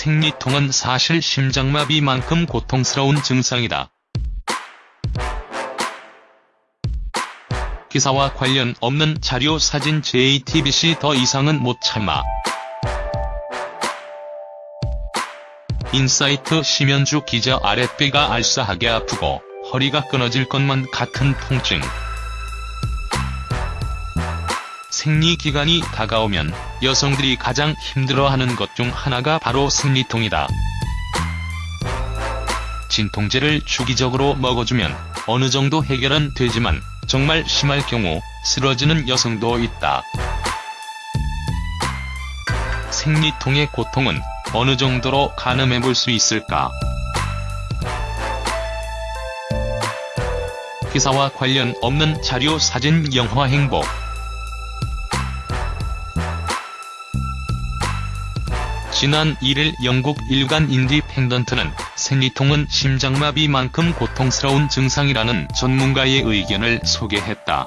생리통은 사실 심장마비만큼 고통스러운 증상이다. 기사와 관련 없는 자료 사진 JTBC 더 이상은 못 참아. 인사이트 심연주 기자 아랫배가 알싸하게 아프고 허리가 끊어질 것만 같은 통증. 생리기간이 다가오면 여성들이 가장 힘들어하는 것 중 하나가 바로 생리통이다. 진통제를 주기적으로 먹어주면 어느 정도 해결은 되지만 정말 심할 경우 쓰러지는 여성도 있다. 생리통의 고통은 어느 정도로 가늠해 볼 수 있을까? 기사와 관련 없는 자료 사진 영화 행복 지난 1일 영국 일간 인디펜던트는 생리통은 심장마비만큼 고통스러운 증상이라는 전문가의 의견을 소개했다.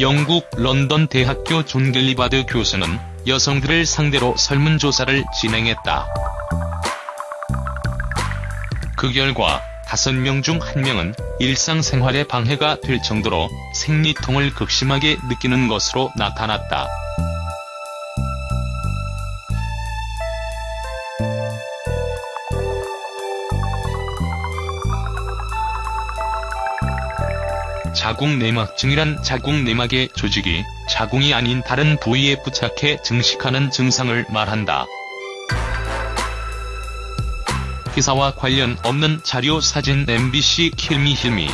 영국 런던 대학교 존 갤리바드 교수는 여성들을 상대로 설문조사를 진행했다. 그 결과 5명 중 1명은 일상생활에 방해가 될 정도로 생리통을 극심하게 느끼는 것으로 나타났다. 자궁내막증이란 자궁내막의 조직이 자궁이 아닌 다른 부위에 부착해 증식하는 증상을 말한다. 기사와 관련 없는 자료 사진 MBC 킬미 힐미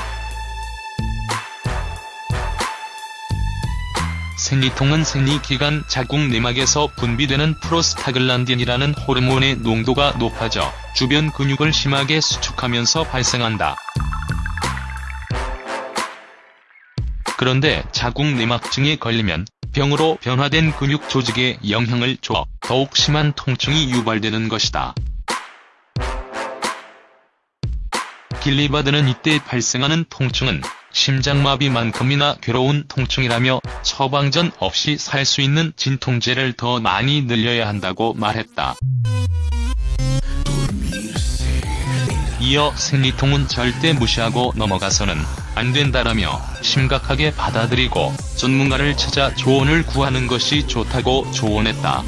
생리통은 생리기간 자궁내막에서 분비되는 프로스타글란딘이라는 호르몬의 농도가 높아져 주변 근육을 심하게 수축하면서 발생한다. 그런데 자궁내막증에 걸리면 병으로 변화된 근육 조직에 영향을 줘 더욱 심한 통증이 유발되는 것이다. 길리바드는 이때 발생하는 통증은 심장마비만큼이나 괴로운 통증이라며 처방전 없이 살 수 있는 진통제를 더 많이 늘려야 한다고 말했다. 이어 생리통은 절대 무시하고 넘어가서는 안 된다라며 심각하게 받아들이고 전문가를 찾아 조언을 구하는 것이 좋다고 조언했다.